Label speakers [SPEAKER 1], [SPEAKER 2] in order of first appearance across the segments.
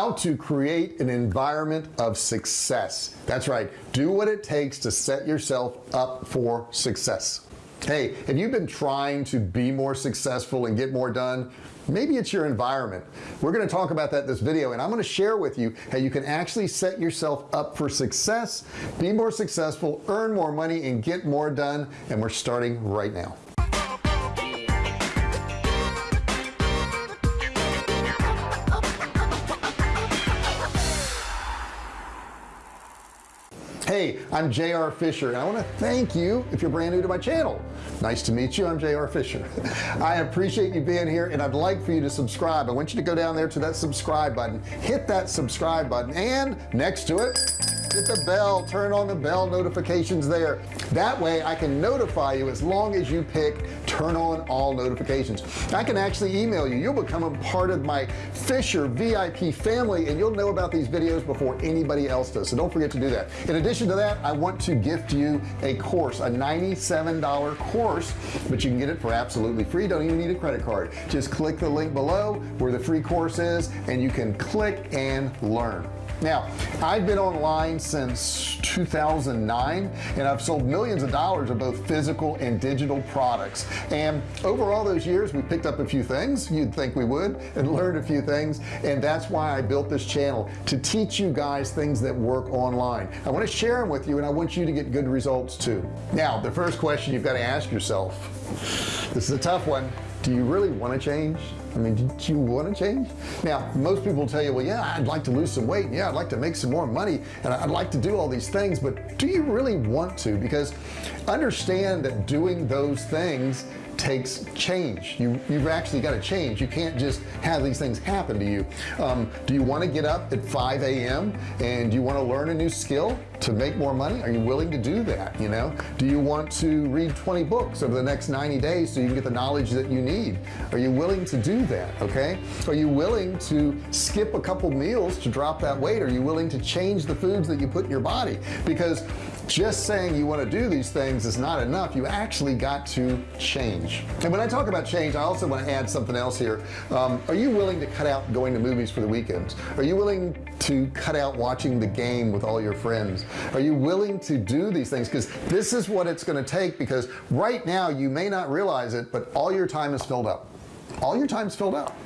[SPEAKER 1] how to create an environment of success. That's right. Do what it takes to set yourself up for success. Hey have you been trying to be more successful and get more done maybe it's your environment. We're going to talk about that this video and I'm going to share with you how you can actually set yourself up for success be more successful earn more money and get more done and we're starting right now hey I'm JR Fisher and I want to thank you if you're brand new to my channel. Nice to meet you I'm JR Fisher. I appreciate you being here and I'd like for you to subscribe. I want you to go down there to that subscribe button hit that subscribe button and next to it hit the bell. Turn on the bell notifications there. That way I can notify you as long as you pick turn on all notifications. I can actually email you. You'll become a part of my Fisher VIP family and you'll know about these videos before anybody else does. So don't forget to do that. In addition to that I want to gift you a course a $97 course but you can get it for absolutely free. Don't even need a credit card. Just click the link below where the free course is and you can click and learn now I've been online since 2009 and I've sold millions of dollars of both physical and digital products. And over all those years we picked up a few things. You'd think we would and learned a few things and that's why I built this channel to teach you guys things that work online. I want to share them with you and I want you to get good results too. Now the first question you've got to ask yourself this is a tough one do you really want to change? I mean do you want to change? Now most people tell you well yeah I'd like to lose some weight. Yeah I'd like to make some more money and I'd like to do all these things but do you really want to? Because understand that doing those things takes change. You you've actually got to change. You can't just have these things happen to you. Um, do you want to get up at 5 a.m and you want to learn a new skill to make more money? Are you willing to do that you know? Do you want to read 20 books over the next 90 days so you can get the knowledge that you need? Are you willing to do that okay? Are you willing to skip a couple meals to drop that weight? Are you willing to change the foods that you put in your body? Because just saying you want to do these things is not enough. You actually got to change. And when I talk about change I also want to add something else here. Um, are you willing to cut out going to movies for the weekends? Are you willing to cut out watching the game with all your friends? Are you willing to do these things? Because this is what it's going to take because right now you may not realize it but all your time is filled up. All your time is filled up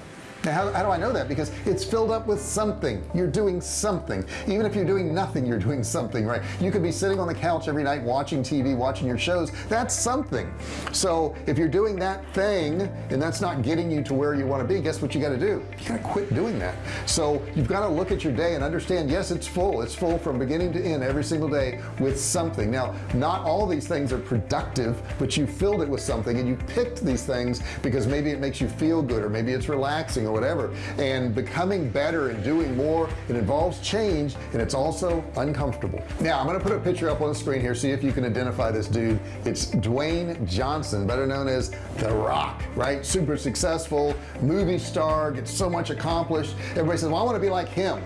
[SPEAKER 1] now how, how, do I know that? Because it's filled up with something. You're doing something. Even if you're doing nothing you're doing something right? You could be sitting on the couch every night watching TV watching your shows. That's something. So if you're doing that thing and that's not getting you to where you want to be guess what you got to do? You got to quit doing that. So you've got to look at your day and understand yes it's full. It's full from beginning to end every single day with something. Now not all these things are productive but you filled it with something and you picked these things because maybe it makes you feel good or maybe it's relaxing or whatever. And becoming better and doing more it involves change and it's also uncomfortable. Now I'm gonna put a picture up on the screen here see if you can identify this dude. It's Dwayne Johnson better known as the rock right? Super successful movie star gets so much accomplished. Everybody says well I want to be like him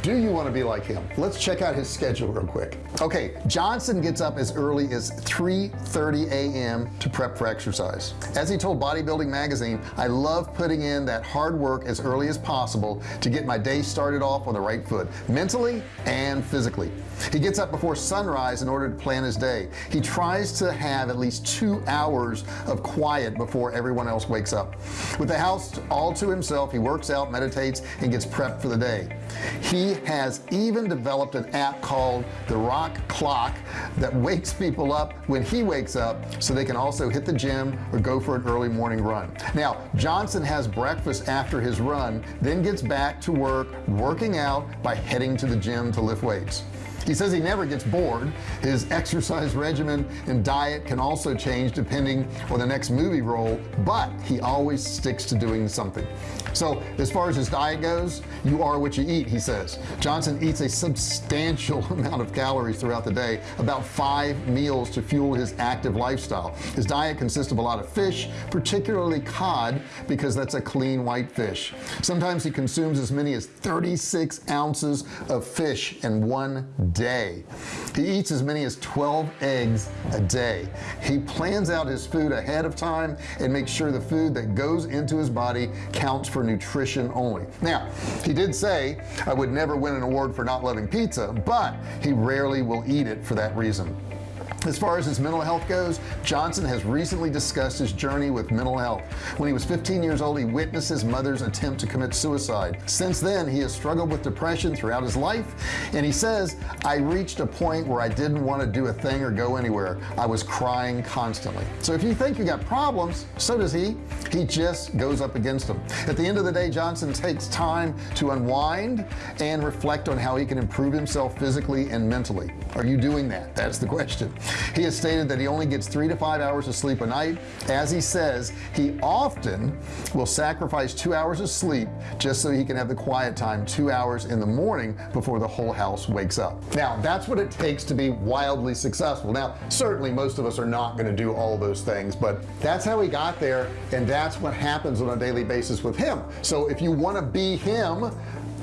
[SPEAKER 1] do you want to be like him? Let's check out his schedule real quick. Okay Johnson gets up as early as 3:30 a.m. to prep for exercise. As he told bodybuilding magazine I love putting in that hard work as early as possible to get my day started off on the right foot mentally and physically he gets up before sunrise in order to plan his day. He tries to have at least two hours of quiet before everyone else wakes up. With the house all to himself he works out meditates and gets prepped for the day. He has even developed an app called the rock clock that wakes people up when he wakes up so they can also hit the gym or go for an early morning run. Now Johnson has breakfast after his run then gets back to work working out by heading to the gym to lift weights he says he never gets bored. His exercise regimen and diet can also change depending on the next movie role but he always sticks to doing something. So as far as his diet goes you are what you eat he says. Johnson eats a substantial amount of calories throughout the day about five meals to fuel his active lifestyle. His diet consists of a lot of fish particularly cod because that's a clean white fish. Sometimes he consumes as many as 36 ounces of fish in one day. He eats as many as 12 eggs a day. He plans out his food ahead of time and makes sure the food that goes into his body counts for nutrition only. Now he did say I would never win an award for not loving pizza but he rarely will eat it for that reason as far as his mental health goes Johnson has recently discussed his journey with mental health. When he was 15 years old he witnessed his mother's attempt to commit suicide. Since then he has struggled with depression throughout his life and he says I reached a point where I didn't want to do a thing or go anywhere. I was crying constantly. So if you think you got problems so does he. He just goes up against them. At the end of the day Johnson takes time to unwind and reflect on how he can improve himself physically and mentally. Are you doing that? That's the question he has stated that he only gets three to five hours of sleep a night. As he says he often will sacrifice two hours of sleep just so he can have the quiet time two hours in the morning before the whole house wakes up. Now that's what it takes to be wildly successful. Now certainly most of us are not going to do all those things but that's how he got there and that's what happens on a daily basis with him. So if you want to be him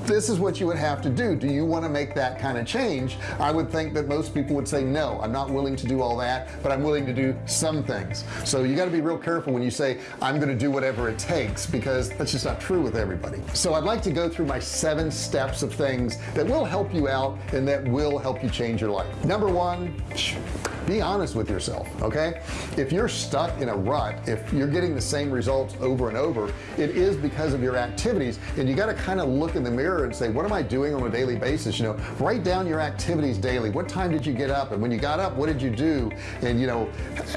[SPEAKER 1] this is what you would have to do. Do you want to make that kind of change? I would think that most people would say no. I'm not willing to do all that but I'm willing to do some things. So you got to be real careful when you say I'm going to do whatever it takes because that's just not true with everybody. So I'd like to go through my seven steps of things that will help you out and that will help you change your life. Number one be honest with yourself okay? If you're stuck in a rut if you're getting the same results over and over it is because of your activities and you got to kind of look in the mirror and say what am I doing on a daily basis? You know write down your activities daily. What time did you get up? And when you got up what did you do? And you know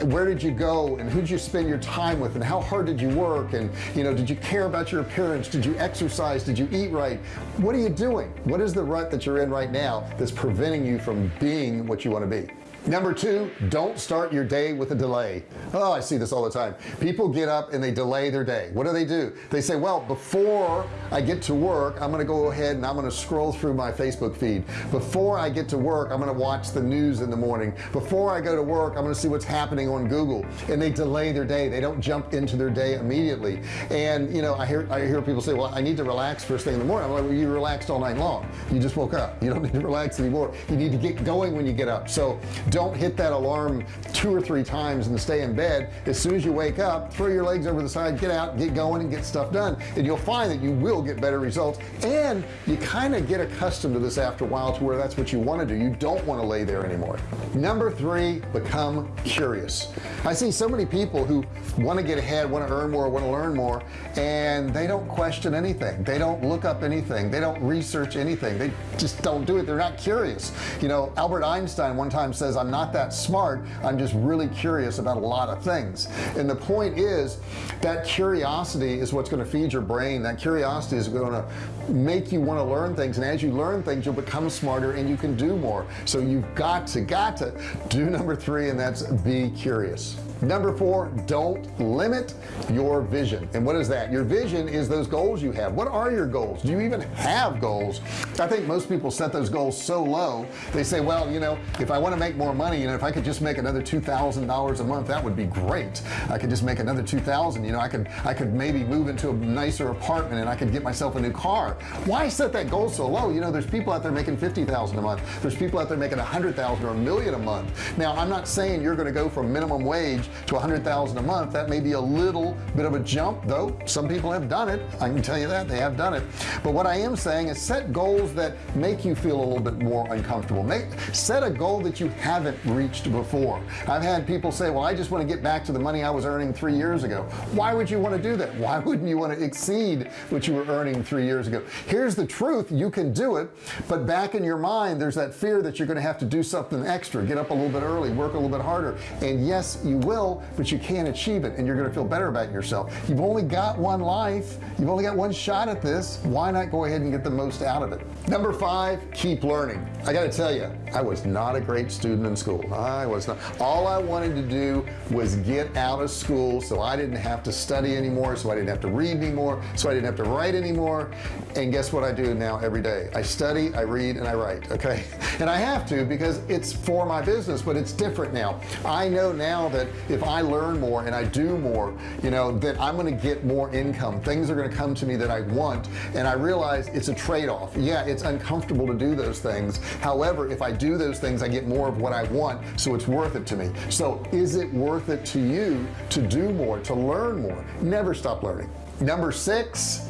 [SPEAKER 1] where did you go? And who did you spend your time with? And how hard did you work? And you know did you care about your appearance? Did you exercise? Did you eat right? What are you doing? What is the rut that you're in right now that's preventing you from being what you want to be number two don't start your day with a delay. Oh I see this all the time. People get up and they delay their day. What do they do? They say well before I get to work I'm gonna go ahead and I'm gonna scroll through my Facebook feed. Before I get to work I'm gonna watch the news in the morning. Before I go to work I'm gonna see what's happening on Google. And they delay their day. They don't jump into their day immediately. And you know I hear I hear people say well I need to relax first thing in the morning. I'm like well, you relaxed all night long. You just woke up. You don't need to relax anymore. You need to get going when you get up. So don't hit that alarm two or three times and stay in bed. As soon as you wake up throw your legs over the side get out get going and get stuff done. And you'll find that you will get better results. And you kind of get accustomed to this after a while to where that's what you want to do. You don't want to lay there anymore. Number three become curious. I see so many people who want to get ahead want to earn more want to learn more and they don't question anything. They don't look up anything. They don't research anything. They just don't do it. They're not curious. You know Albert Einstein one time says I'm not that smart. I'm just really curious about a lot of things. And the point is that curiosity is what's going to feed your brain. That curiosity is going to make you want to learn things. And as you learn things you'll become smarter and you can do more. So you've got to got to do number three and that's be curious number four don't limit your vision. And what is that? Your vision is those goals you have. What are your goals? Do you even have goals? I think most people set those goals so low they say well you know if I want to make more money you know if I could just make another two thousand dollars a month that would be great. I could just make another two thousand you know I could I could maybe move into a nicer apartment and I could get myself a new car. Why set that goal so low? You know there's people out there making 50,000 a month. There's people out there making a hundred thousand or a million a month. Now I'm not saying you're going to go from minimum wage to a hundred thousand a month that may be a little bit of a jump though some people have done it. I can tell you that they have done it. But what I am saying is set goals that make you feel a little bit more uncomfortable. Make set a goal that you haven't reached before. I've had people say well I just want to get back to the money I was earning three years ago. Why would you want to do that? Why wouldn't you want to exceed what you were earning three years ago? Here's the truth you can do it but back in your mind there's that fear that you're going to have to do something extra. Get up a little bit early work a little bit harder. And yes you will but you can't achieve it and you're to feel better about yourself. You've only got one life. You've only got one shot at this. Why not go ahead and get the most out of it? Number five keep learning. I got to tell you I was not a great student in school. I was not. All I wanted to do was get out of school so I didn't have to study anymore so I didn't have to read anymore so I didn't have to write anymore. And guess what I do now every day? I study I read and I write okay? And I have to because it's for my business but it's different now. I know now that if I learn more and I do more you know that I'm gonna get more income. Things are gonna come to me that I want and I realize it's a trade-off. Yeah it's uncomfortable to do those things. However if I do those things I get more of what I want so it's worth it to me. So is it worth it to you to do more to learn more? Never stop learning. Number six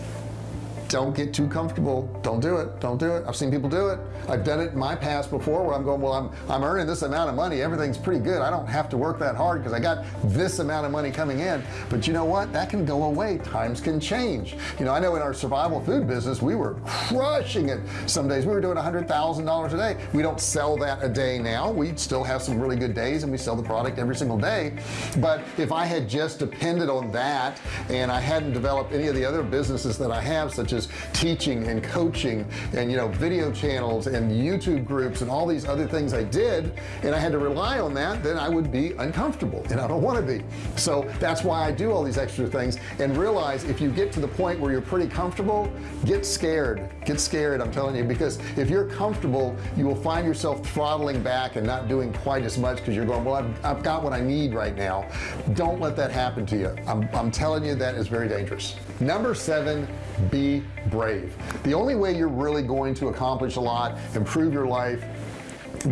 [SPEAKER 1] don't get too comfortable. Don't do it. Don't do it. I've seen people do it. I've done it in my past before where I'm going well I'm I'm earning this amount of money. Everything's pretty good. I don't have to work that hard because I got this amount of money coming in. But you know what? That can go away. Times can change. You know I know in our survival food business we were crushing it some days. We were doing a hundred thousand dollars a day. We don't sell that a day now. We still have some really good days and we sell the product every single day. But if I had just depended on that and I hadn't developed any of the other businesses that I have such as teaching and coaching and you know video channels and YouTube groups and all these other things I did and I had to rely on that then I would be uncomfortable and I don't want to be. So that's why I do all these extra things and realize if you get to the point where you're pretty comfortable get scared. Get scared I'm telling you because if you're comfortable you will find yourself throttling back and not doing quite as much because you're going well I've, I've got what I need right now. Don't let that happen to you. I'm, I'm telling you that is very dangerous. Number seven be brave. The only way you're really going to accomplish a lot improve your life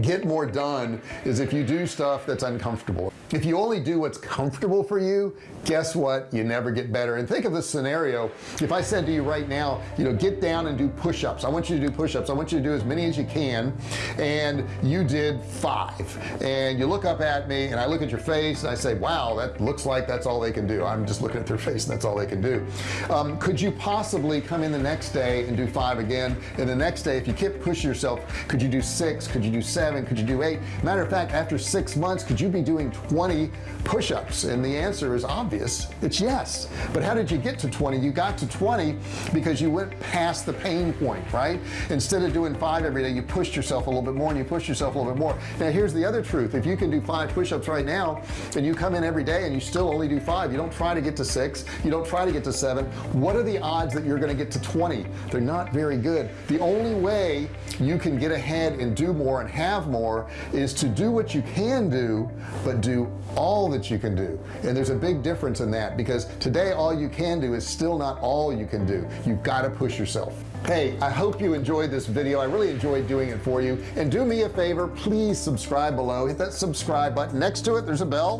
[SPEAKER 1] get more done is if you do stuff that's uncomfortable. If you only do what's comfortable for you guess what? You never get better. And think of this scenario. If I said to you right now you know get down and do push-ups. I want you to do push-ups. I want you to do as many as you can. And you did five. And you look up at me and I look at your face and I say wow that looks like that's all they can do. I'm just looking at their face and that's all they can do. Um, could you possibly come in the next day and do five again? And the next day if you keep pushing yourself could you do six? Could you do seven? Could you do eight? Matter of fact after six months could you be doing 20 push-ups? And the answer is obvious obvious. It's yes. But how did you get to 20 you got to 20 because you went past the pain point right? Instead of doing five every day you pushed yourself a little bit more and you pushed yourself a little bit more. Now here's the other truth. If you can do five push-ups right now and you come in every day and you still only do five you don't try to get to six you don't try to get to seven what are the odds that you're going to get to 20 they're not very good. The only way you can get ahead and do more and have more is to do what you can do but do all that you can do. And there's a big difference difference in that because today all you can do is still not all you can do. You've got to push yourself. Hey I hope you enjoyed this video. I really enjoyed doing it for you. And do me a favor please subscribe below. Hit that subscribe button. Next to it there's a bell.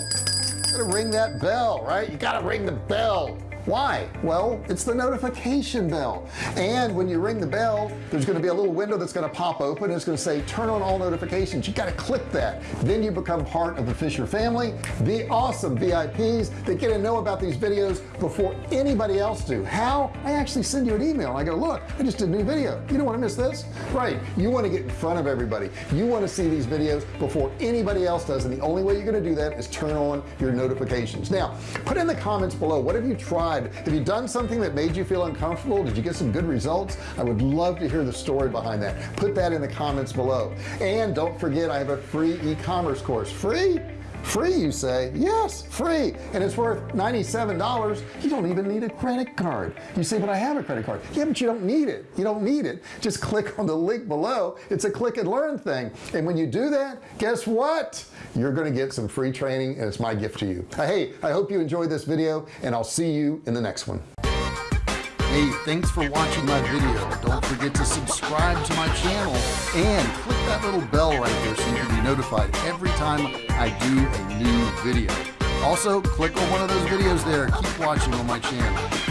[SPEAKER 1] Gotta ring that bell right? You gotta ring the bell why? Well it's the notification bell. And when you ring the bell there's going to be a little window that's going to pop open it's going to say turn on all notifications. You got to click that. Then you become part of the Fisher family. The awesome VIPs that get to know about these videos before anybody else do. How? I actually send you an email. I go look I just did a new video. You don't want to miss this? Right. You want to get in front of everybody. You want to see these videos before anybody else does and the only way you're going to do that is turn on your notifications. Now put in the comments below what have you tried have you done something that made you feel uncomfortable? Did you get some good results? I would love to hear the story behind that. Put that in the comments below. And don't forget I have a free e-commerce course. Free? Free you say? Yes free. And it's worth $97 you don't even need a credit card. You say but I have a credit card. Yeah but you don't need it. You don't need it. Just click on the link below. It's a click and learn thing. And when you do that guess what you're gonna get some free training and it's my gift to you uh, hey I hope you enjoyed this video and I'll see you in the next one Hey, thanks for watching my video. Don't forget to subscribe to my channel and click that little bell right there so you can be notified every time I do a new video. Also, click on one of those videos there. Keep watching on my channel.